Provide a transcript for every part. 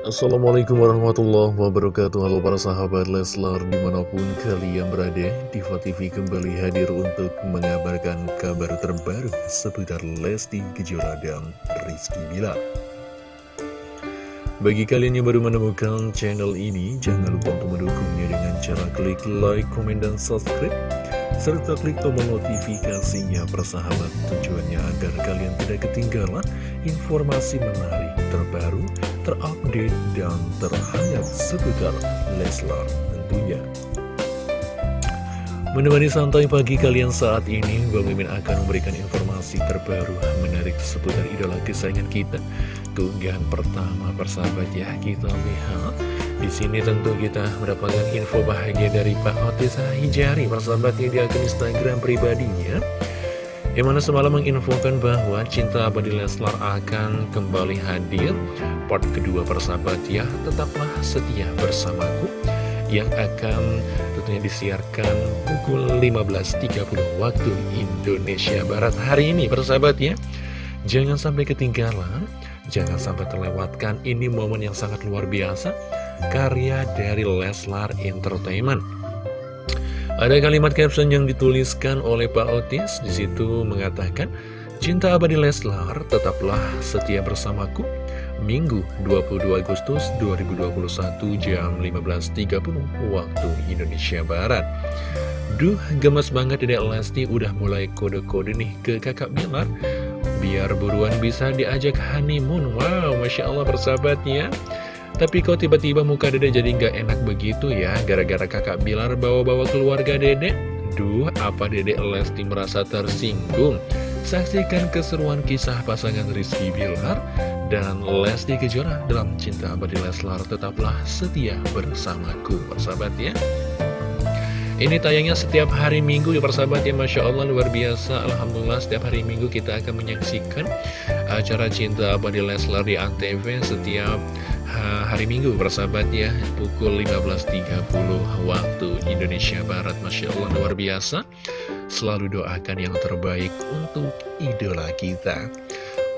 Assalamualaikum warahmatullahi wabarakatuh. Halo para sahabat Leslar di mana pun kalian berada Diva TV kembali hadir untuk mengabarkan kabar terbaru seputar Lesti Kejora dan Rizky Bilar. Bagi kalian yang baru menemukan channel ini Jangan lupa untuk mendukungnya dengan cara klik like, komen, dan subscribe serta klik tombol notifikasinya persahabat tujuannya agar kalian tidak ketinggalan informasi menarik terbaru terupdate dan terhangat seputar Leslar tentunya. Menemani santai pagi kalian saat ini, Bang Mimin akan memberikan informasi terbaru menarik seputar idola kesayangan kita. Keunggahan pertama persahabat ya, kita lihat. Di sini tentu kita mendapatkan info bahagia dari Pak Otis Hijari, persahabatnya di akun Instagram pribadinya. Yang mana semalam menginfokan bahwa Cinta Abadi Leslar akan kembali hadir. Part kedua persahabat ya Tetaplah setia bersamaku. Yang akan tentunya disiarkan pukul 15.30 waktu Indonesia Barat hari ini persahabat ya. Jangan sampai ketinggalan Jangan sampai terlewatkan. Ini momen yang sangat luar biasa Karya dari Leslar Entertainment ada kalimat caption yang dituliskan oleh Pak Otis, di situ mengatakan, Cinta abadi Leslar, tetaplah setia bersamaku. Minggu 22 Agustus 2021 jam 15.30 waktu Indonesia Barat. Duh, gemes banget Dedek Lesti udah mulai kode-kode nih ke kakak Bilar. Biar buruan bisa diajak honeymoon. Wow, Masya Allah persahabatnya. Tapi kok tiba-tiba muka dede jadi nggak enak begitu ya? Gara-gara kakak Bilar bawa-bawa keluarga dede? Duh, apa dede Lesti merasa tersinggung? Saksikan keseruan kisah pasangan Rizky Bilar dan Lesti Kejora dalam Cinta Abadi Leslar. Tetaplah setia bersamaku, persahabat ya. Ini tayangnya setiap hari minggu ya persahabat ya. Masya Allah luar biasa. Alhamdulillah setiap hari minggu kita akan menyaksikan acara Cinta Abadi Leslar di Antv setiap hari Minggu persahabat ya Pukul 15.30 waktu Indonesia Barat. Masya Allah luar biasa. Selalu doakan yang terbaik untuk idola kita.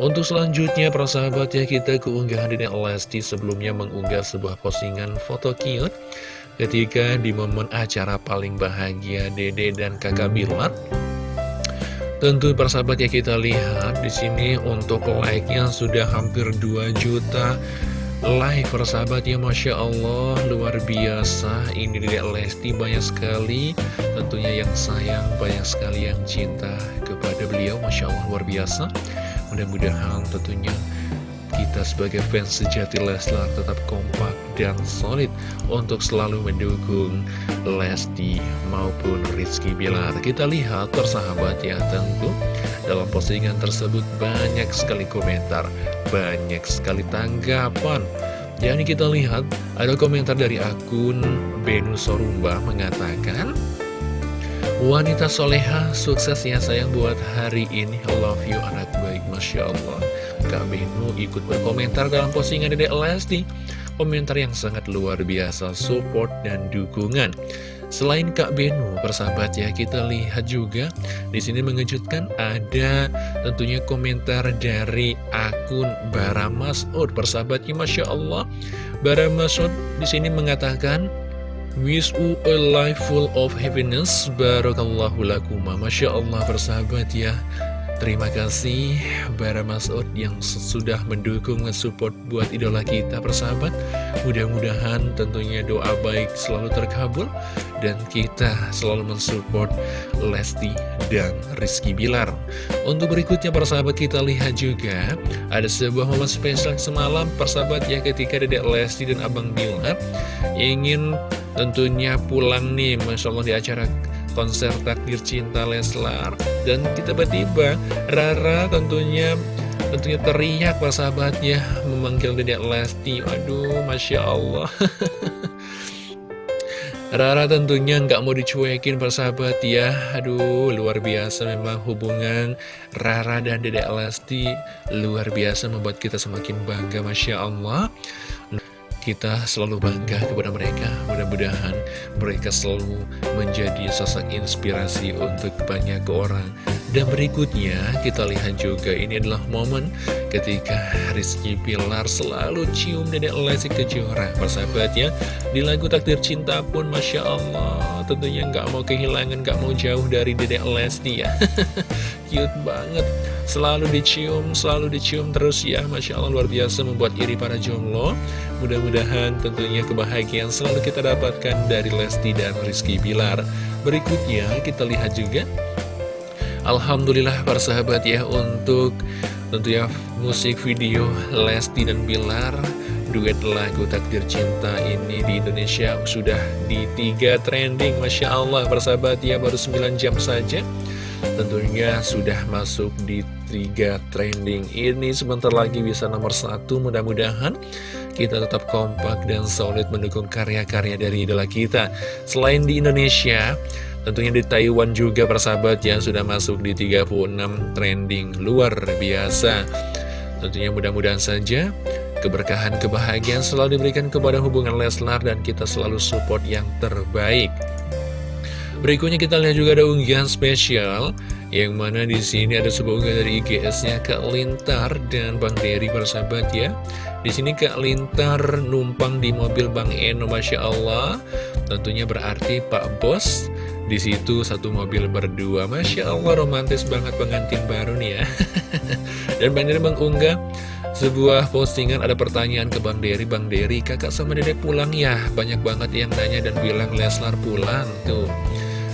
Untuk selanjutnya persahabat ya kita keunggahan Dede Lesti. Sebelumnya mengunggah sebuah postingan foto cute Ketika di momen acara paling bahagia Dede dan kakak Bilar. Tentu persahabat ya kita lihat di sini untuk like-nya sudah hampir 2 juta Live persahabat ya Masya Allah Luar biasa. Ini Dedek Lesti banyak sekali. Tentunya yang sayang Banyak sekali yang cinta kepada beliau. Masya Allah luar biasa. Mudah-mudahan tentunya kita sebagai fans sejati Leslar tetap kompak dan solid untuk selalu mendukung Lesti maupun Rizky Bilar. Kita lihat persahabat ya tentu dalam postingan tersebut banyak sekali komentar, banyak sekali tanggapan. Yani kita lihat ada komentar dari akun Benu Sorumba mengatakan Wanita soleha sukses ya sayang buat hari ini. Love you anak baik Masya Allah. Kak Benu ikut berkomentar dalam postingan Dedek Lesti. Komentar yang sangat luar biasa, support dan dukungan Selain Kak Benu, persahabat ya, kita lihat juga di sini mengejutkan ada tentunya komentar dari akun Bara Masud. Persahabatnya, Masya Allah, Bara Masud di sini mengatakan, Wish you a life full of happiness, Barakallahu lakuma. Masya Allah, persahabat ya, Terima kasih Bara Masud yang sudah mendukung support buat idola kita persahabat. Mudah-mudahan tentunya doa baik selalu terkabul Dan kita selalu mensupport Lesti dan Rizky Bilar. Untuk berikutnya persahabat kita lihat juga Ada sebuah momen spesial semalam persahabat ya ketika Dedek Lesti dan Abang Bilar Ingin tentunya pulang nih Masya Allah di acara konser takdir cinta Leslar. Dan tiba-tiba Rara tentunya tentunya teriak persahabatnya memanggil Dedek Lesti. Aduh Masya Allah. Rara tentunya nggak mau dicuekin persahabat ya. Aduh luar biasa memang hubungan Rara dan Dedek Lesti Luar biasa membuat kita semakin bangga Masya Allah kita selalu bangga kepada mereka. Mudah-mudahan mereka selalu menjadi sosok inspirasi untuk banyak orang Dan berikutnya kita lihat juga ini adalah momen ketika Rizky Pilar selalu cium Dedek Lesti Kejora. Persahabatnya di lagu Takdir Cinta pun Masya Allah tentunya nggak mau kehilangan, nggak mau jauh dari Dedek Lesti ya. Cute banget. Selalu dicium, selalu dicium terus ya. Masya Allah luar biasa membuat iri para jomblo. Mudah-mudahan tentunya kebahagiaan selalu kita dapatkan dari Lesti dan Rizky Pilar. Berikutnya kita lihat juga Alhamdulillah para sahabat ya untuk tentunya musik video Lesti dan Bilar duet lagu Takdir Cinta ini di Indonesia sudah di tiga trending Masya Allah para sahabat ya baru 9 jam saja. Tentunya sudah masuk di tiga trending ini. Sebentar lagi bisa nomor satu mudah-mudahan kita tetap kompak dan solid mendukung karya-karya dari idola kita. Selain di Indonesia Tentunya di Taiwan juga persahabat yang sudah masuk di 36 trending luar biasa Tentunya mudah-mudahan saja keberkahan, kebahagiaan selalu diberikan kepada hubungan Leslar dan kita selalu support yang terbaik Berikutnya kita lihat juga ada unggahan spesial yang mana di sini ada sebuah unggahan dari IGS-nya Kak Lintar dan Bang Dery persahabat ya. Di sini Kak Lintar numpang di mobil Bang Eno, masya Allah. Tentunya berarti Pak Bos di situ satu mobil berdua. Masya Allah romantis banget pengantin baru nih ya. Dan Bang Dery mengunggah sebuah postingan ada pertanyaan ke Bang Dery. Bang Dery kakak sama dedek pulang ya? Banyak banget yang nanya dan bilang Leslar pulang tuh.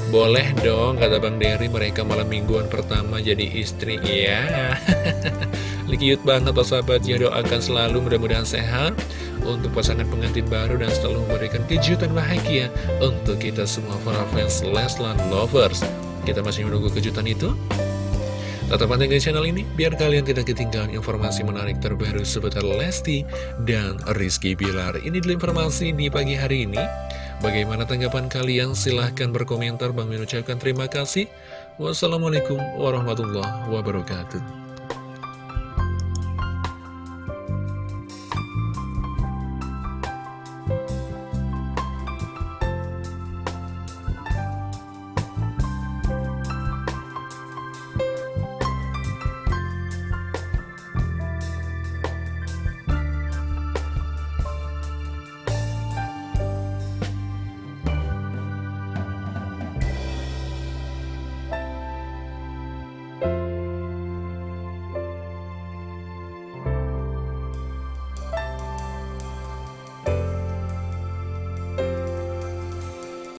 Boleh dong, kata Bang Dery, mereka malam mingguan pertama jadi istri, ya. Cute banget Pak sahabat, ya doakan selalu mudah-mudahan sehat untuk pasangan pengantin baru dan selalu memberikan kejutan bahagia untuk kita semua para fans Leslar Lovers. Kita masih menunggu kejutan itu. Tetap pantengin channel ini biar kalian tidak ketinggalan informasi menarik terbaru seputar Lesti dan Rizky Bilar. Ini dulu informasi di pagi hari ini. Bagaimana tanggapan kalian? Silahkan berkomentar. Bang ucapkan terima kasih. Wassalamualaikum warahmatullahi wabarakatuh.